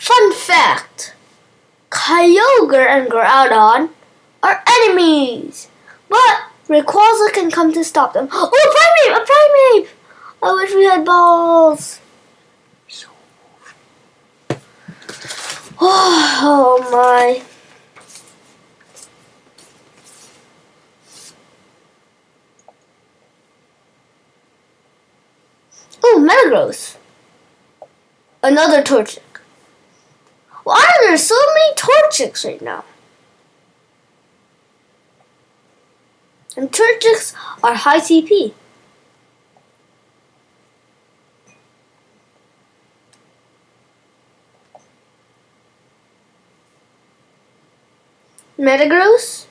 Fun fact Kyogre and Groudon are enemies, but Rayquaza can come to stop them. Oh, a Primeape! A Primeape! I wish we had balls. Oh my. Oh, Metagross. Another Torchic. Why are there so many Torchics right now? And Torchics are high CP. Metagross.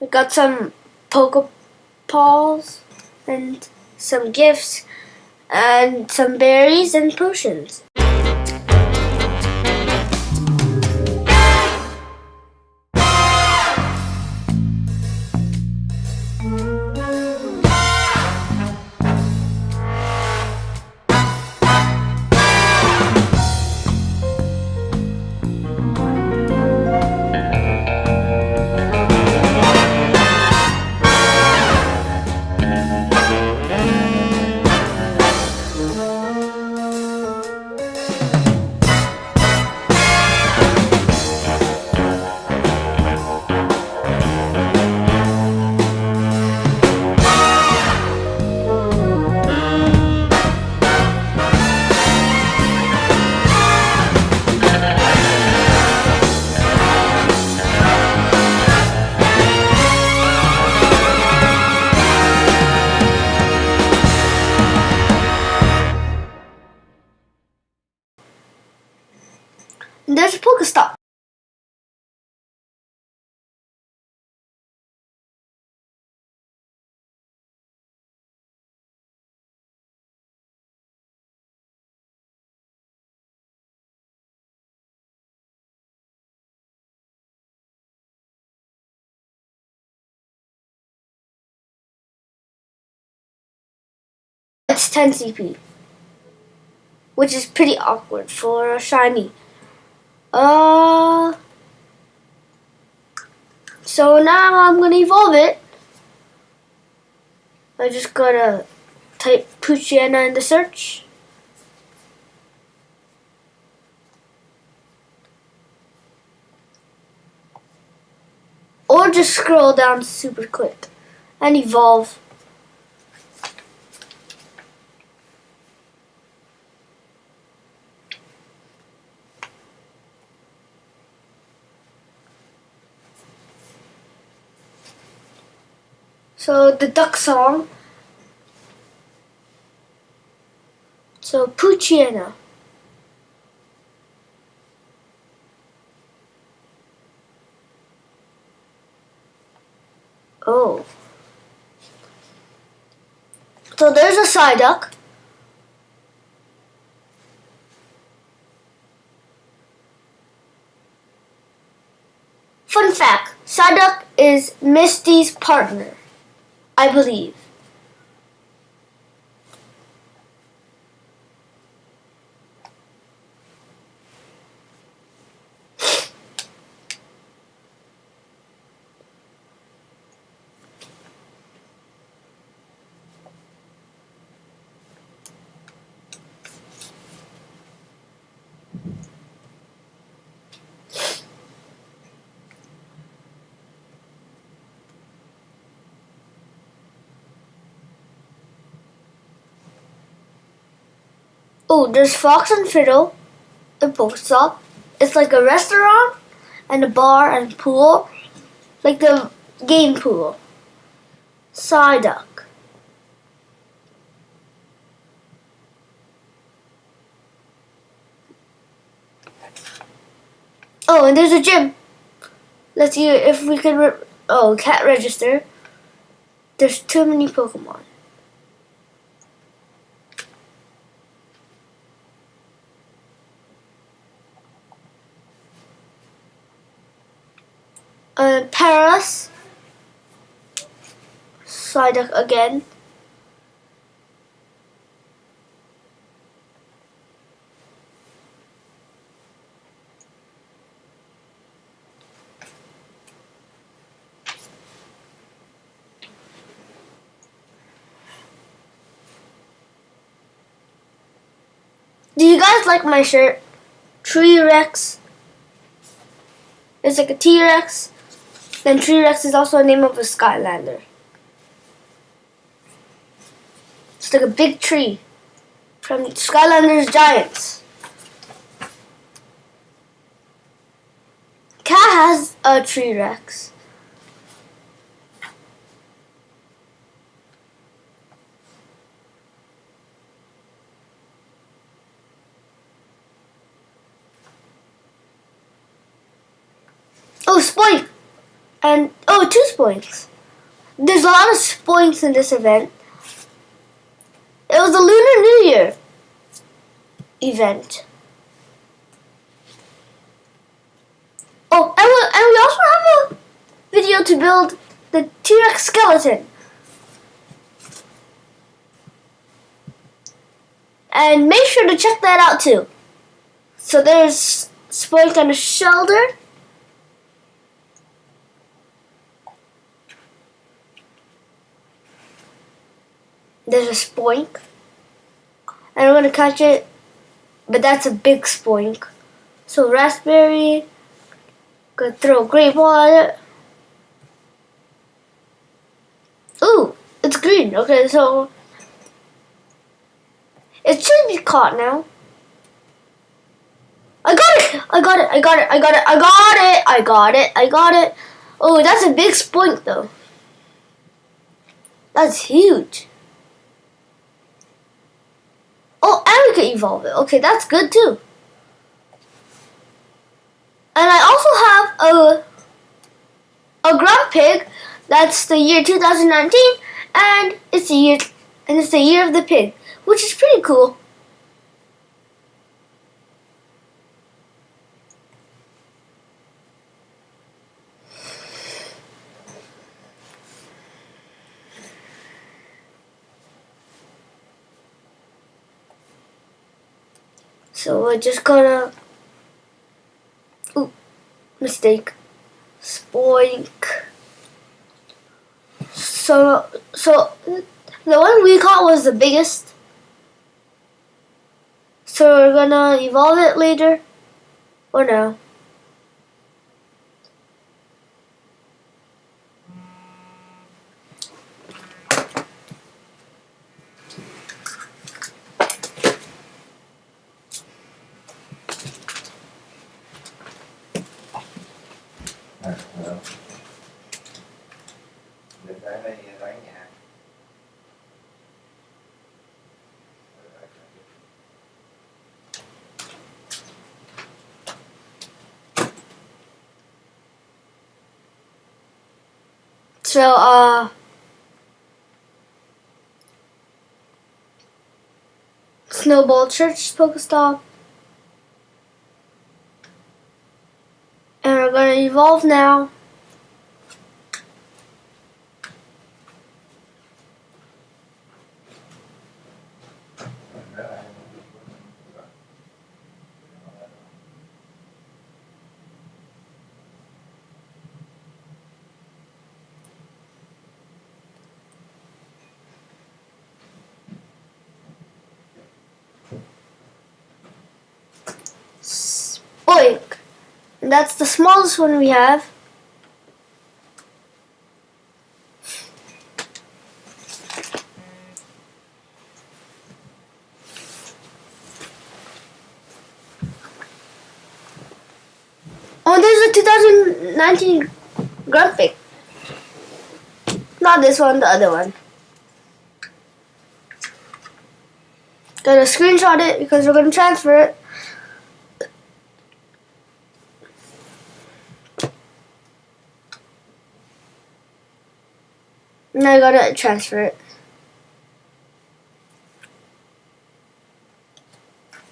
We got some Pokeballs and some gifts and some berries and potions. There's a Pokestop. It's 10 CP, which is pretty awkward for a shiny. Uh, so now I'm gonna evolve it. I just gotta type Poochyena in the search. Or just scroll down super quick and evolve. So the duck song. So Poochyena. Oh. So there's a Psyduck. Fun fact, Psyduck is Misty's partner. I believe. Oh, there's Fox and Fiddle, the Pokestop. It's like a restaurant and a bar and pool, like the game pool. Psyduck. Oh, and there's a gym. Let's see if we can. oh, cat register. There's too many Pokemon. Uh, Paras. Psyduck again. Do you guys like my shirt? Tree Rex. It's like a T-Rex then Tree Rex is also a name of a Skylander. It's like a big tree from Skylanders Giants. Cat has a Tree Rex. Oh, Spoink! And, oh, two Spoinks. There's a lot of Spoinks in this event. It was a Lunar New Year event. Oh, and we, and we also have a video to build the T-Rex skeleton. And make sure to check that out too. So there's Spoink on the shoulder. There's a spoink. And I'm gonna catch it, but that's a big spoink. So raspberry, gonna throw a grape on it. Ooh, it's green. Okay, so it should be caught now. I got it! I got it! I got it! I got it! I got it! I got it! I got it! Oh, that's a big spoink though. That's huge. Oh, and we can evolve it. Okay, that's good too. And I also have a a Grumpig. That's the year 2019, and it's the year and it's the year of the pig, which is pretty cool. So we're just gonna. Ooh, mistake. Spoink. So, so the one we caught was the biggest. So we're gonna evolve it later, or no? So, uh, Snowball Church Pokestop. And we're gonna evolve now. And that's the smallest one we have. Oh, there's a 2019 graphic. Not this one, the other one. Gonna screenshot it because we're gonna transfer it. Now I gotta transfer it.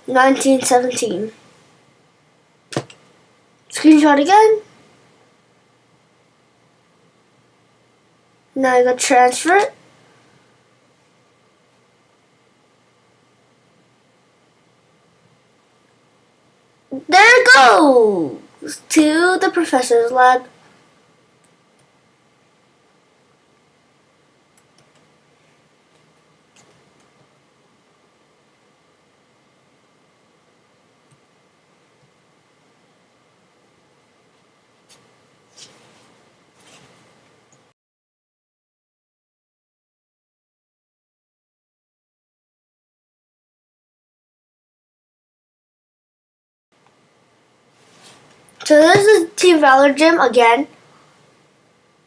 Nineteen seventeen. Screenshot again. Now I gotta transfer it. There it goes to the professor's lab. So this is Team Valor Gym again,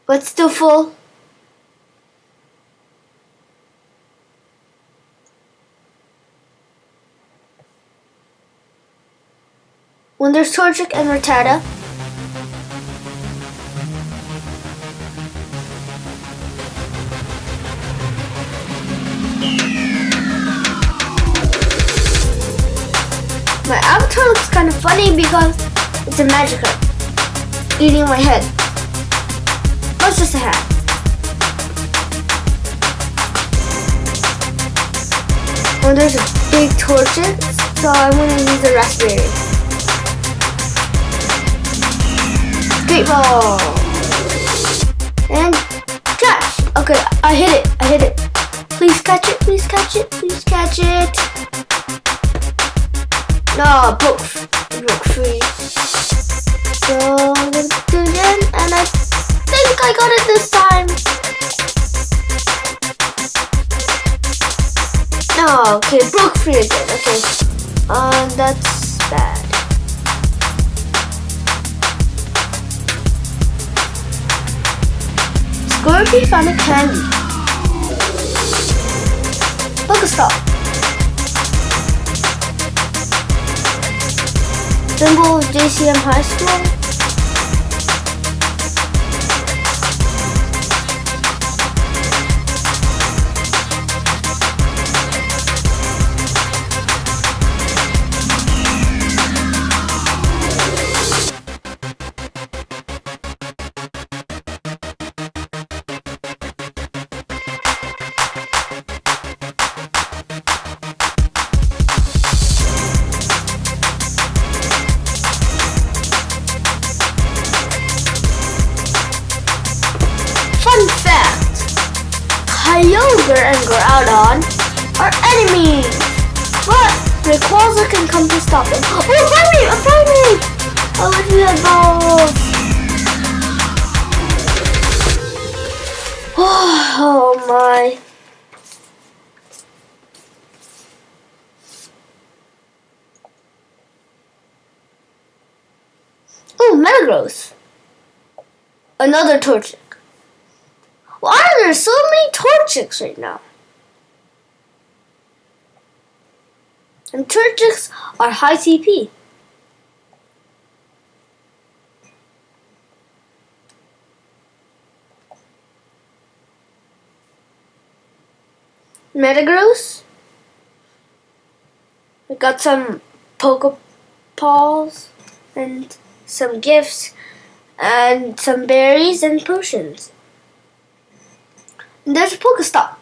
but still full. When there's Torchic and Rattata. My avatar looks kind of funny because a magic herb eating my head. That's just a hat. Oh, there's a big Torchic, so I'm gonna use a raspberry. Great ball. And catch. Okay, I hit it. I hit it. Please catch it. Please catch it. Please catch it. No, broke, okay, um, that's bad. Scorpy found a candy. Pokestop. Symbol of JCM High School. But Rayquaza can come to stop them. Oh, a Primeape! A Primeape! I wish we had both! Oh my. Oh, Metagross! Another Torchic. Why are there so many Torchics right now? And Torchics are high CP. Metagross. We got some Pokeballs and some gifts and some berries and potions. And there's a Pokestop.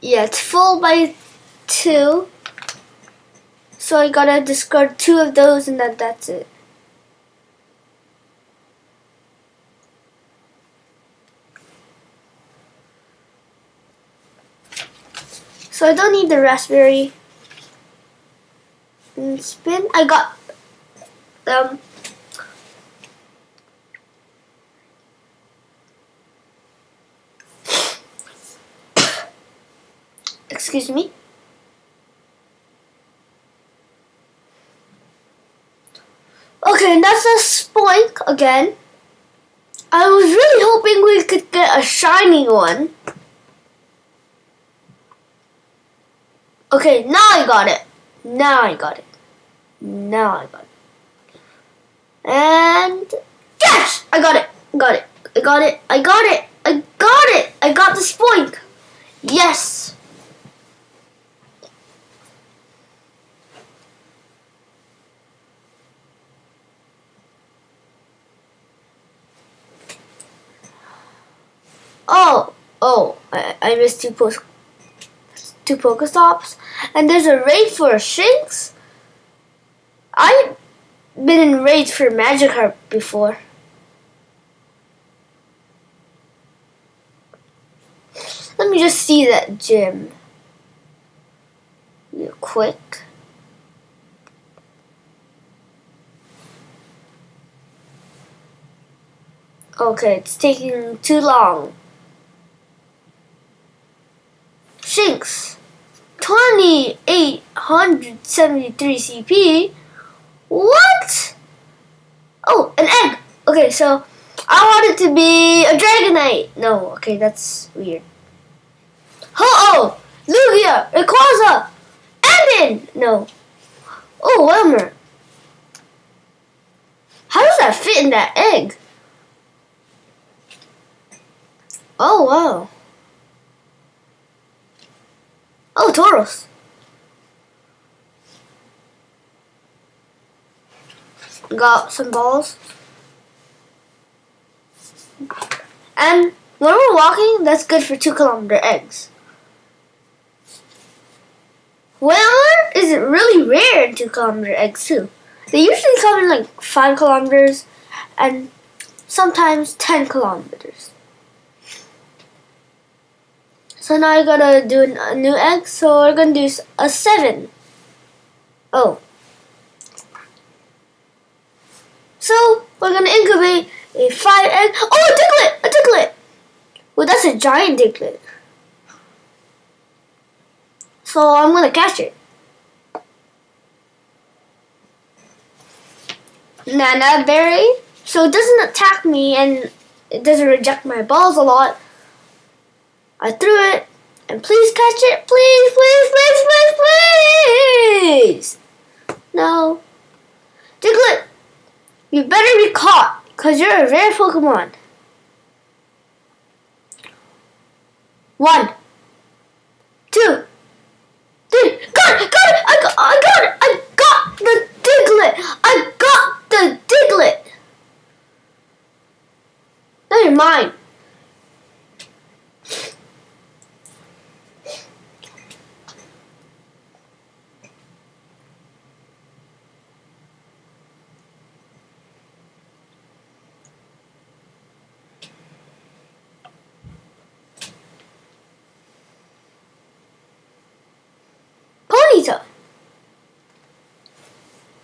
Yeah, it's full by two. So I gotta discard two of those and then that's it. So I don't need the raspberry. And spin. I got um excuse me. That's a spoink again. I was really hoping we could get a shiny one. Okay, now I got it. Now I got it. Now I got it. And yes, I got it. Got it. I got it. I got it. I got it. I got the spoink. Yes. Oh, oh, I, I missed two post two Pokestops. And there's a raid for Shinx. I've been in raids for Magikarp before. Let me just see that gym. Real quick. Okay, it's taking too long. Shinx, 2873 CP. What? Oh, an egg. Okay, so I want it to be a Dragonite. No, okay, that's weird. Ho-Oh! Lugia! Rayquaza! Anden! No. Oh, Wailmer. How does that fit in that egg? Oh, wow. Oh, Tauros. Got some balls. And when we're walking, that's good for two kilometer eggs. Well, is it really rare in two kilometer eggs too? They usually come in like five kilometers and sometimes ten kilometers. So now I gotta do a new egg. So we're gonna do a seven. Oh. So we're gonna incubate a five egg. Oh, a Diglett! A Diglett! Well, that's a giant Diglett. So I'm gonna catch it. Nanab berry. So it doesn't attack me and it doesn't reject my balls a lot. I threw it, and please catch it, please, please, please, please, please. No. Diglett, you better be caught, because you're a rare Pokemon. One. Two. Three. Got it, got it, I got, I got it, I got the Diglett, I got the Diglett. Now you're mine.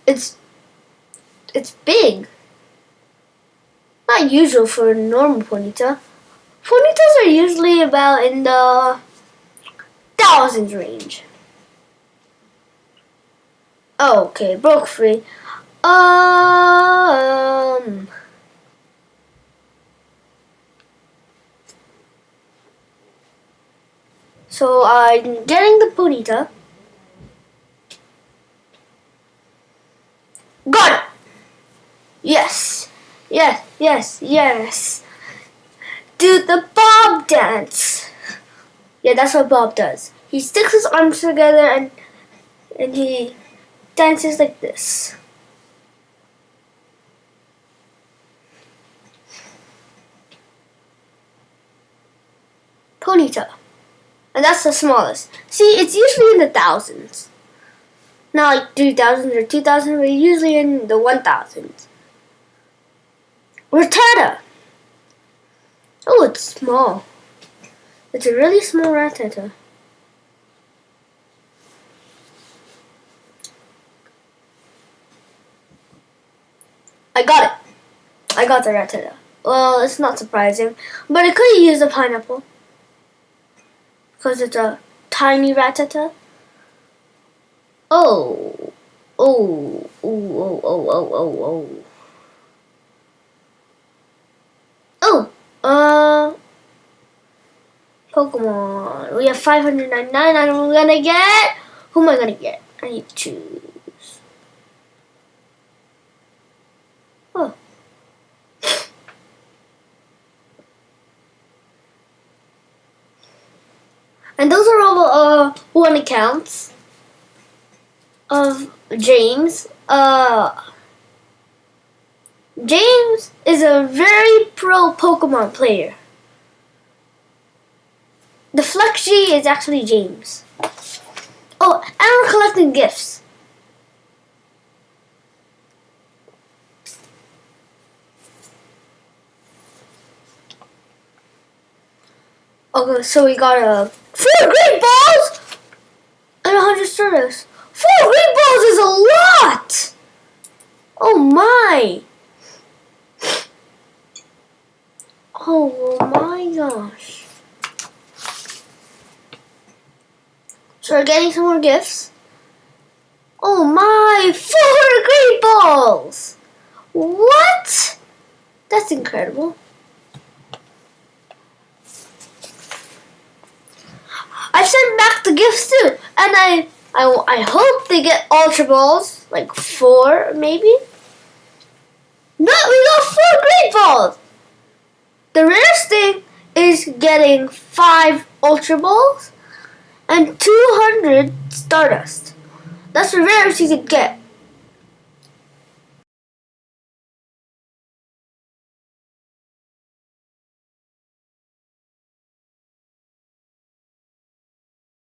It's it's big. Not usual for a normal ponyta. Ponytas are usually about in the thousands range. Okay, broke free. Um. So I'm getting the ponyta. Got it. Yes, yes, yes. Do the Bob dance. Yeah, that's what Bob does. He sticks his arms together and and he dances like this. Ponyta. And that's the smallest. See, it's usually in the thousands. Not like 3,000 or 2,000, but usually in the 1,000s. Rattata. Oh, it's small. It's a really small Rattata. I got it. I got the Rattata. Well, it's not surprising, but I could used a pineapple. Because it's a tiny Rattata. Oh. Oh. Oh, oh, oh, oh, oh, oh. Oh. Uh. Pokemon. We have 599. I'm gonna get. Who am I gonna get? I need to choose. Oh. And those are all uh one accounts of James. Uh James is a very pro Pokemon player. The Flex G is actually James. Oh, and I'm collecting gifts. Okay, so we got a four great balls and a hundred stardust. Four great balls is a lot. Oh my! Oh my gosh! So we're getting some more gifts. Oh my, four great balls! What? That's incredible. I sent back the gifts too, and I, I, I hope they get ultra balls, like four maybe. No, we got four great balls. The rarest thing is getting five ultra balls and 200 stardust. That's the rarest you could get.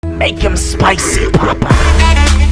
Make him spicy, Papa.